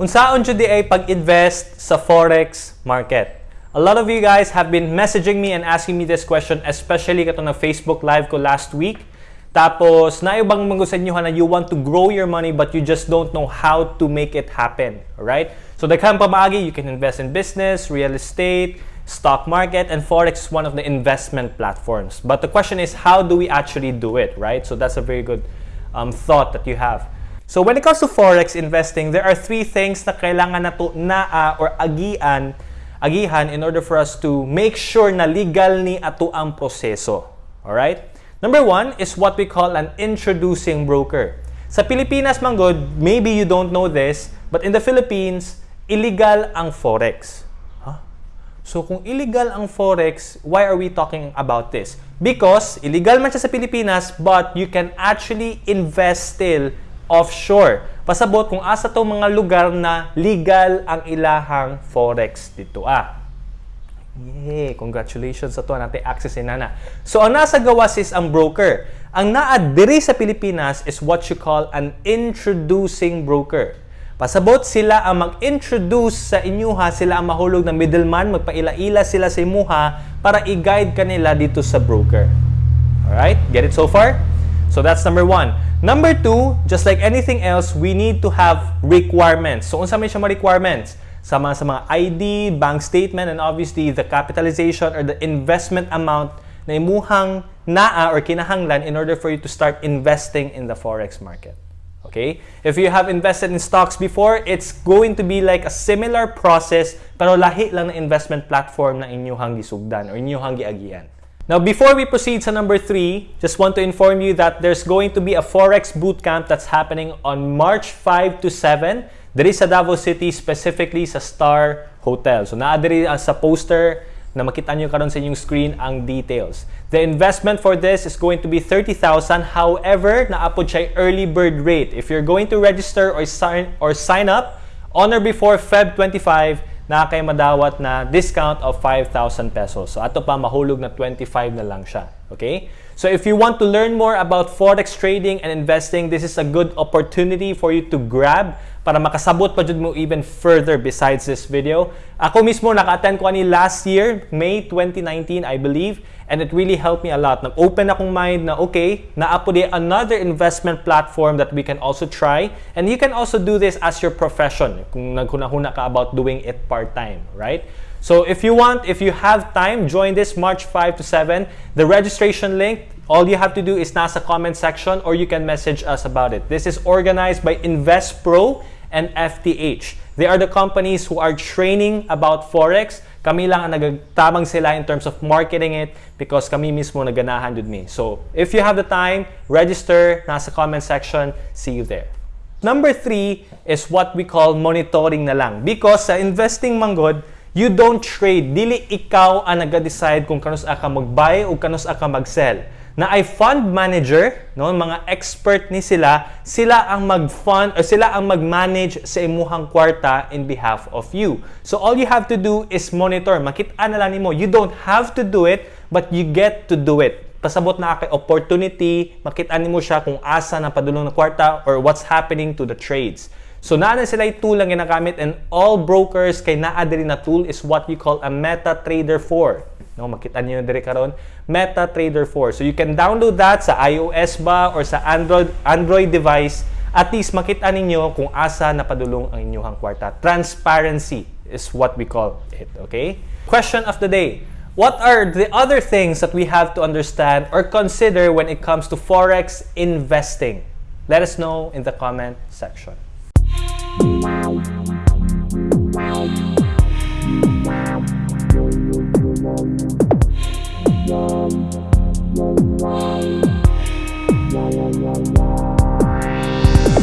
Unsaon jud ay pag-invest sa forex market? A lot of you guys have been messaging me and asking me this question, especially kato na Facebook live ko last week. Tapos, na bang mga sa inyo na you want to grow your money but you just don't know how to make it happen, right? So, daghang pamaagi, you can invest in business, real estate, stock market, and Forex is one of the investment platforms. But the question is, how do we actually do it, right? So, that's a very good um, thought that you have. So when it comes to forex investing, there are three things na kailangan na to naa or agian agihan in order for us to make sure na legal ni ato ang proseso. All right? Number one is what we call an introducing broker. Sa Pilipinas, manggod, maybe you don't know this, but in the Philippines, illegal ang forex. Huh? So kung illegal ang forex, why are we talking about this? Because illegal man siya sa Pilipinas, but you can actually invest still offshore. Pasabot kung asa to mga lugar na legal ang ilahang forex dito ah. Yay! Congratulations sa to natin access in nana. So ang nasa gawas is ang broker. Ang naa diri sa Pilipinas is what you call an introducing broker. Pasabot sila ang mag-introduce sa inyuha, sila ang mahulog na middleman, magpaila-ila sila sa imuha para i-guide kanila dito sa broker. Alright? Get it so far? So that's number one. Number two, just like anything else, we need to have requirements. So unsa may siya mga requirements? Sama sa mga ID, bank statement, and obviously the capitalization or the investment amount na imuhang naa or kinahanglan in order for you to start investing in the forex market. Okay? If you have invested in stocks before, it's going to be like a similar process pero lahi lang na investment platform na inyuhang gisugdan or inyuhang giagian. Now, before we proceed to number three, just want to inform you that there's going to be a Forex bootcamp that's happening on March 5 to 7. There is sa Davao City, specifically sa Star Hotel. So, naadiri uh, sa poster na makita nyo karon sa inyong screen ang details. The investment for this is going to be 30,000. However, naapod siya early bird rate. If you're going to register or sign or sign up on or before Feb 25, na kay madawat na discount of 5,000 pesos. So ato pa mahulog na 25 na lang siya. Okay? So if you want to learn more about forex trading and investing, this is a good opportunity for you to grab para makasabot pa jud mo even further besides this video. Ako mismo naka-attend ko ani last year, May 2019 I believe, and it really helped me a lot. Nag-open akong mind na okay, naapo di another investment platform that we can also try, and you can also do this as your profession kung naghunahuna ka about doing it part-time, right? So if you want, if you have time, join this March 5 to 7. The registration link, all you have to do is nasa comment section or you can message us about it. This is organized by InvestPro and FTH. They are the companies who are training about Forex. Kami lang ang nagtamang sila in terms of marketing it because kami mismo naganahan with me. So, if you have the time, register, nasa comment section, see you there. Number three is what we call monitoring na lang. Because sa investing manggod, you don't trade. Dili ikaw ang nag-decide kung kanus ka mag-buy o kanus ka mag-sell na ay fund manager, no, mga expert ni sila, sila ang mag-fund or sila ang mag-manage sa imuhang kwarta in behalf of you. So all you have to do is monitor. Makita na lang nimo. You don't have to do it, but you get to do it. Pasabot na kay opportunity, makita nimo siya kung asa na padulong na kwarta or what's happening to the trades. So naa na sila tool lang ginagamit and all brokers kay naa diri na tool is what we call a MetaTrader 4. No, makita niyo dire karon MetaTrader 4. So you can download that sa iOS ba or sa Android Android device. At least makita ninyo kung asa napadulong ang inyong kwarta. Transparency is what we call it, okay? Question of the day. What are the other things that we have to understand or consider when it comes to forex investing? Let us know in the comment section. Wow.